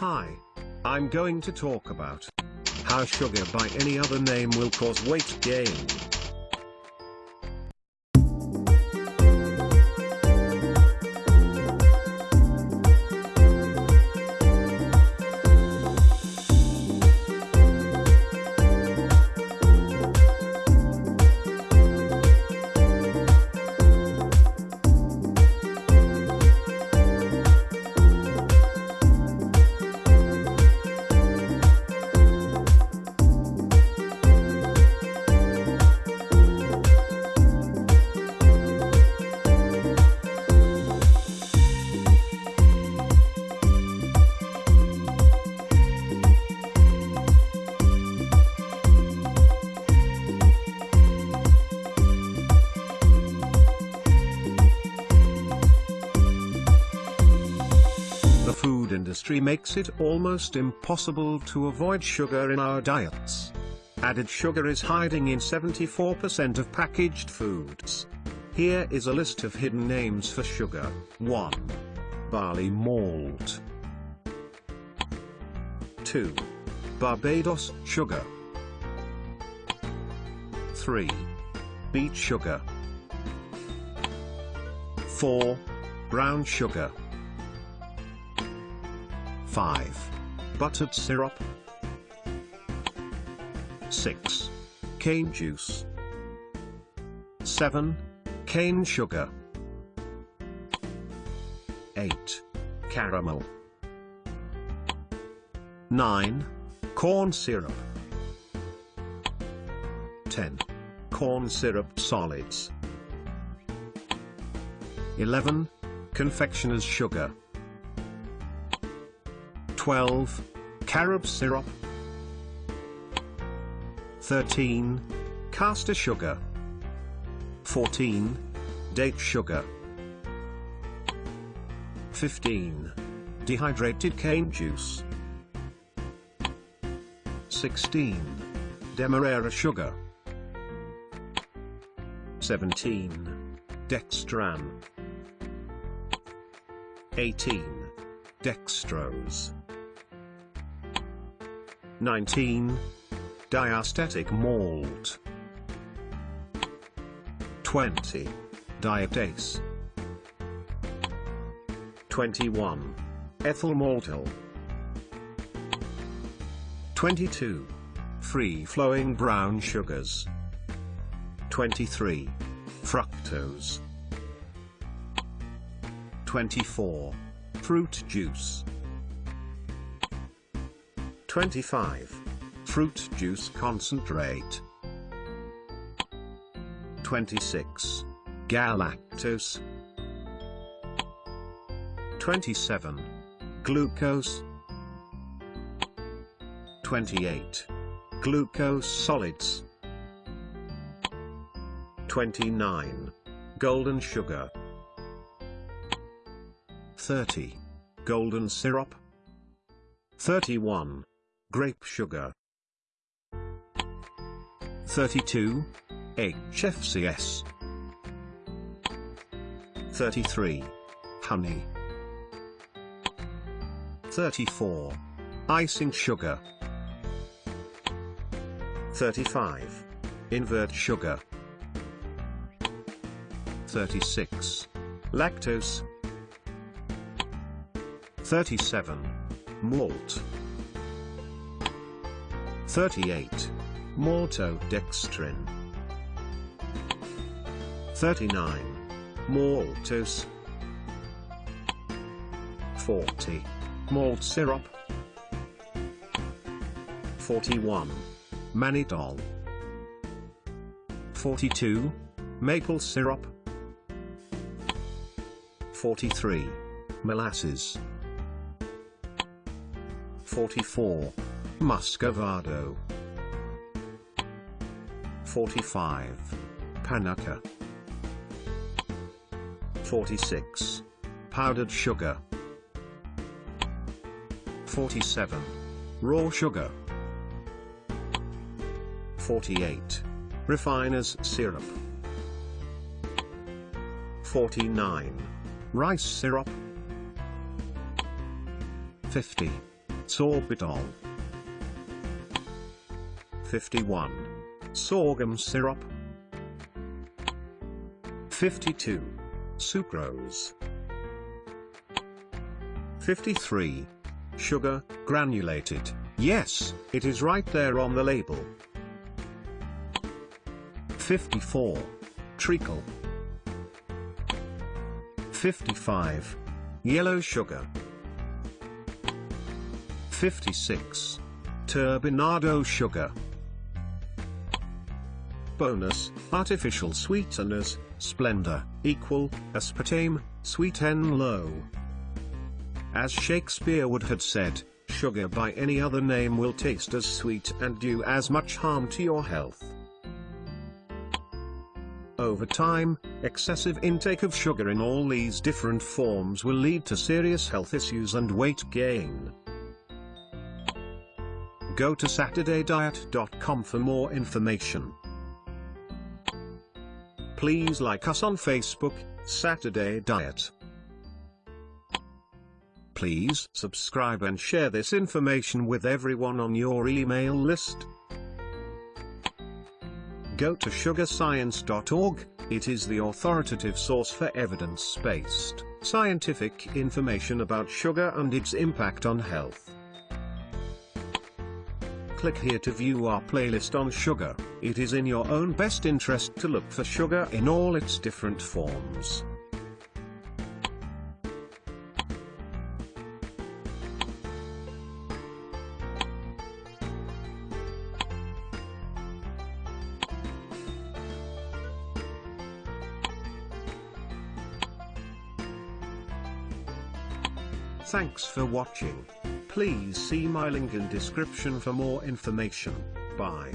Hi. I'm going to talk about how sugar by any other name will cause weight gain. Food industry makes it almost impossible to avoid sugar in our diets. Added sugar is hiding in 74% of packaged foods. Here is a list of hidden names for sugar. 1. Barley malt. 2. Barbados sugar. 3. Beet sugar. 4. Brown sugar. 5. Buttered syrup. 6. Cane juice. 7. Cane sugar. 8. Caramel. 9. Corn syrup. 10. Corn syrup solids. 11. Confectioner's sugar. 12. Carob syrup. 13. Caster sugar. 14. Date sugar. 15. Dehydrated cane juice. 16. Demerara sugar. 17. Dextran. 18. Dextrose. 19. Diastatic malt. 20. Diatase. 21. Ethyl maltol. 22. Free-flowing brown sugars. 23. Fructose. 24. Fruit juice. 25. Fruit juice concentrate. 26. Galactose. 27. Glucose. 28. Glucose solids. 29. Golden sugar. 30. Golden syrup. 31. Grape sugar. 32. HFCS. 33. Honey. 34. Icing sugar. 35. Invert sugar. 36. Lactose. 37. Malt. 38. Maltodextrin. 39. Maltose. 40. Malt syrup. 41. Mannitol. 42. Maple syrup. 43. Molasses. 44. Muscovado. 45. Panuka. 46. Powdered sugar. 47. Raw sugar. 48. Refiner's syrup. 49. Rice syrup. 50. Sorbitol. 51. Sorghum syrup. 52. Sucrose. 53. Sugar, granulated. Yes, it is right there on the label. 54. Treacle. 55. Yellow sugar. 56. Turbinado sugar. Bonus, artificial sweeteners, Splenda, equal, aspartame, sweet and low. As Shakespeare would have said, sugar by any other name will taste as sweet and do as much harm to your health. Over time, excessive intake of sugar in all these different forms will lead to serious health issues and weight gain. Go to SaturdayDiet.com for more information. Please like us on Facebook, Saturday Diet. Please subscribe and share this information with everyone on your email list. Go to sugarscience.org, it is the authoritative source for evidence-based, scientific information about sugar and its impact on health. Click here to view our playlist on sugar, it is in your own best interest to look for sugar in all its different forms. Thanks for watching. Please see my link in description for more information. Bye.